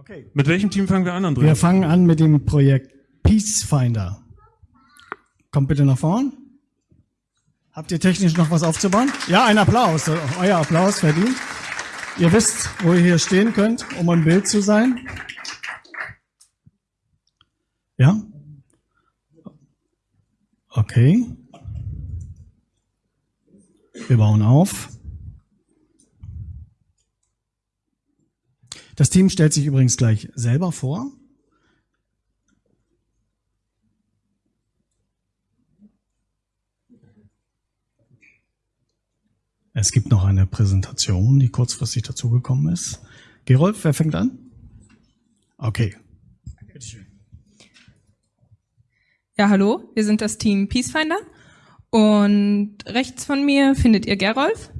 Okay. Mit welchem Team fangen wir an, Andreas? Wir fangen an mit dem Projekt Peacefinder. Kommt bitte nach vorn. Habt ihr technisch noch was aufzubauen? Ja, ein Applaus. Euer Applaus verdient. Ihr wisst, wo ihr hier stehen könnt, um im Bild zu sein. Ja? Okay. Wir bauen auf. Das Team stellt sich übrigens gleich selber vor. Es gibt noch eine Präsentation, die kurzfristig dazugekommen ist. Gerolf, wer fängt an? Okay. Ja, hallo, wir sind das Team Peacefinder und rechts von mir findet ihr Gerolf.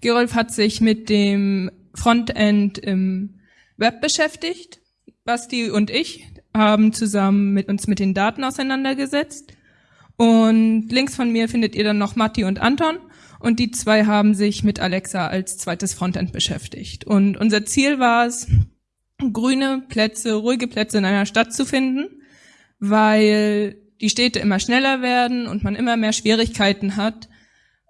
Gerolf hat sich mit dem Frontend im Web beschäftigt. Basti und ich haben zusammen mit uns mit den Daten auseinandergesetzt. Und links von mir findet ihr dann noch Matti und Anton. Und die zwei haben sich mit Alexa als zweites Frontend beschäftigt. Und unser Ziel war es, grüne Plätze, ruhige Plätze in einer Stadt zu finden, weil die Städte immer schneller werden und man immer mehr Schwierigkeiten hat,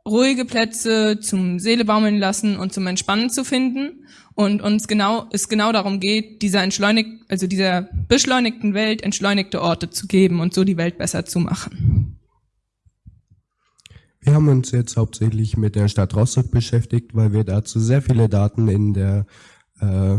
ruhige Plätze zum Seele baumeln lassen und zum Entspannen zu finden und uns genau es genau darum geht, dieser entschleunigt also dieser beschleunigten Welt entschleunigte Orte zu geben und so die Welt besser zu machen. Wir haben uns jetzt hauptsächlich mit der Stadt Rostock beschäftigt, weil wir dazu sehr viele Daten in der äh,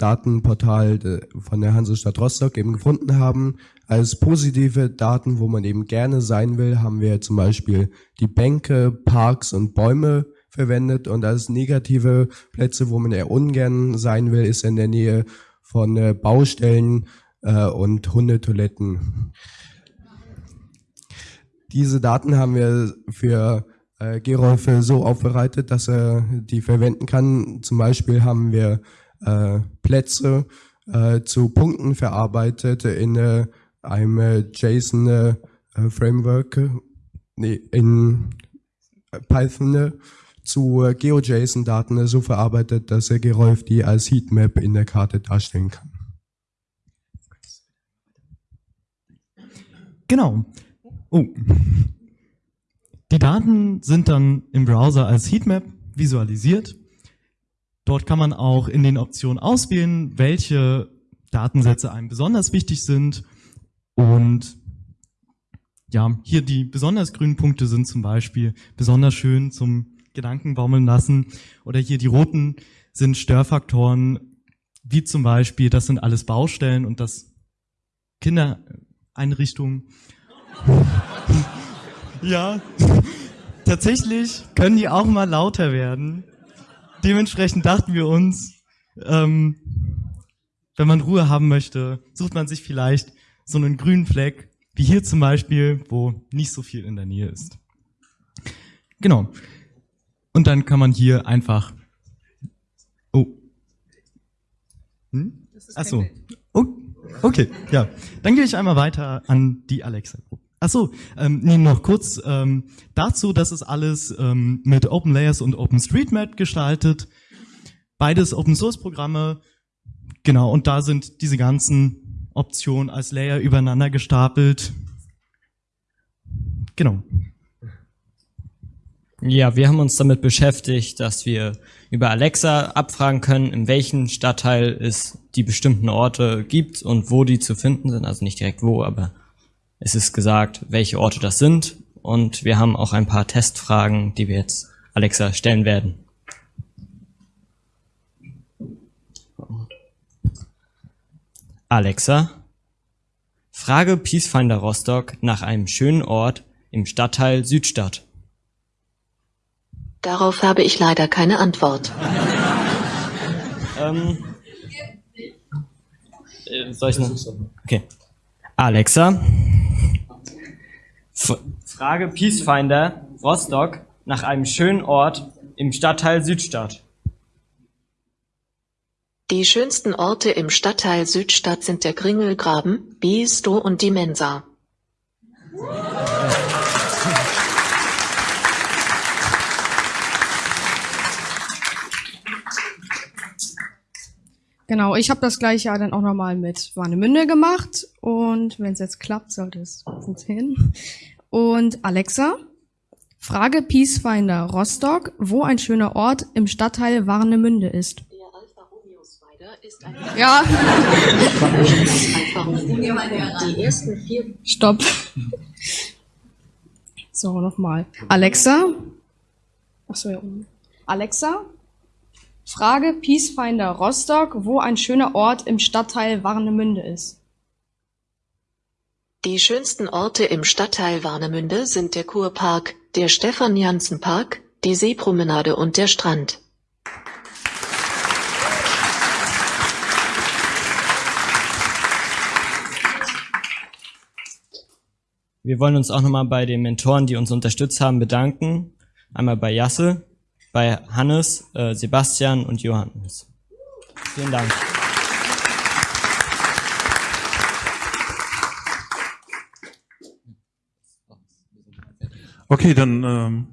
Datenportal von der Hansestadt Rostock eben gefunden haben. Als positive Daten, wo man eben gerne sein will, haben wir zum Beispiel die Bänke, Parks und Bäume verwendet und als negative Plätze, wo man eher ungern sein will, ist in der Nähe von äh, Baustellen äh, und Hundetoiletten. Diese Daten haben wir für äh, Gerolf so aufbereitet, dass er die verwenden kann. Zum Beispiel haben wir äh, Plätze äh, zu Punkten verarbeitet in äh, einem äh, JSON äh, Framework, nee, in Python zu äh, GeoJSON-Daten so verarbeitet, dass er Gerolf die als Heatmap in der Karte darstellen kann. Genau. Oh. Die Daten sind dann im Browser als Heatmap visualisiert Dort kann man auch in den Optionen auswählen, welche Datensätze einem besonders wichtig sind. Und ja, hier die besonders grünen Punkte sind zum Beispiel besonders schön zum Gedankenbaumeln lassen. Oder hier die roten sind Störfaktoren, wie zum Beispiel, das sind alles Baustellen und das Kindereinrichtungen. ja, tatsächlich können die auch mal lauter werden dementsprechend dachten wir uns, ähm, wenn man Ruhe haben möchte, sucht man sich vielleicht so einen grünen Fleck, wie hier zum Beispiel, wo nicht so viel in der Nähe ist. Genau. Und dann kann man hier einfach. Oh. Hm? Ach so. Oh, okay, ja. Dann gehe ich einmal weiter an die Alexa-Gruppe. Ach so, ähm, nee, noch kurz ähm, dazu, das ist alles ähm, mit OpenLayers und OpenStreetMap gestaltet. Beides Open-Source-Programme, genau, und da sind diese ganzen Optionen als Layer übereinander gestapelt. Genau. Ja, wir haben uns damit beschäftigt, dass wir über Alexa abfragen können, in welchem Stadtteil es die bestimmten Orte gibt und wo die zu finden sind. Also nicht direkt wo, aber es ist gesagt, welche Orte das sind und wir haben auch ein paar Testfragen, die wir jetzt Alexa stellen werden. Alexa, frage Peacefinder Rostock nach einem schönen Ort im Stadtteil Südstadt. Darauf habe ich leider keine Antwort. ähm, äh, soll ich noch? Okay. Alexa, Frage Peacefinder Rostock nach einem schönen Ort im Stadtteil Südstadt. Die schönsten Orte im Stadtteil Südstadt sind der Gringelgraben, Biesto und die Mensa. Genau, ich habe das gleiche ja dann auch nochmal mit Warnemünde gemacht und wenn es jetzt klappt, sollte es funktionieren. Und Alexa, frage Peacefinder Rostock, wo ein schöner Ort im Stadtteil Warnemünde ist. Ist ein Ja, Alfa Romeo. Die ersten vier stopp. So, nochmal. Alexa, achso, ja, oben. Alexa, frage Peacefinder Rostock, wo ein schöner Ort im Stadtteil Warnemünde ist. Die schönsten Orte im Stadtteil Warnemünde sind der Kurpark, der Stefan-Janssen-Park, die Seepromenade und der Strand. Wir wollen uns auch nochmal bei den Mentoren, die uns unterstützt haben, bedanken. Einmal bei Jasse, bei Hannes, äh, Sebastian und Johannes. Vielen Dank. Okay, dann ähm,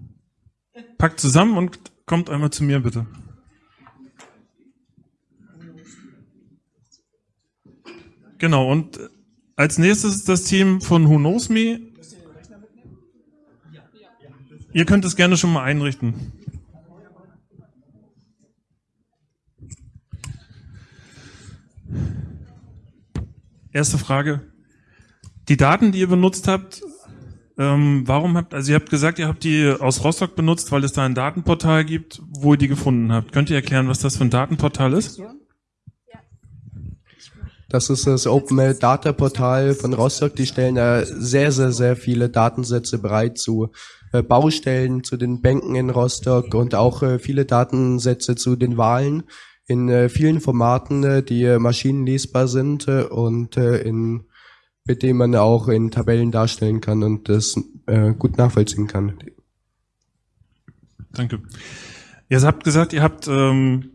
packt zusammen und kommt einmal zu mir, bitte. Genau, und als nächstes das Team von Who Knows Me. Ihr könnt es gerne schon mal einrichten. Erste Frage. Die Daten, die ihr benutzt habt, ähm, warum habt, also ihr habt gesagt, ihr habt die aus Rostock benutzt, weil es da ein Datenportal gibt, wo ihr die gefunden habt. Könnt ihr erklären, was das für ein Datenportal ist? Das ist das Open Data Portal von Rostock. Die stellen da sehr, sehr, sehr viele Datensätze bereit zu äh, Baustellen, zu den Bänken in Rostock und auch äh, viele Datensätze zu den Wahlen in äh, vielen Formaten, äh, die äh, maschinenlesbar sind äh, und äh, in, mit denen man auch in Tabellen darstellen kann und das äh, gut nachvollziehen kann. Danke. Ihr habt gesagt, ihr habt ähm,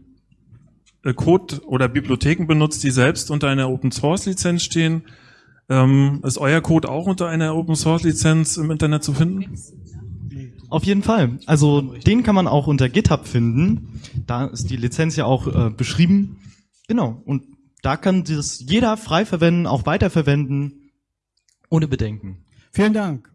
äh, Code oder Bibliotheken benutzt, die selbst unter einer Open Source Lizenz stehen. Ähm, ist euer Code auch unter einer Open Source Lizenz im Internet zu finden? Auf jeden Fall. Also den kann man auch unter GitHub finden. Da ist die Lizenz ja auch äh, beschrieben. Genau. Und da kann das jeder frei verwenden, auch weiterverwenden, ohne Bedenken. Vielen Dank.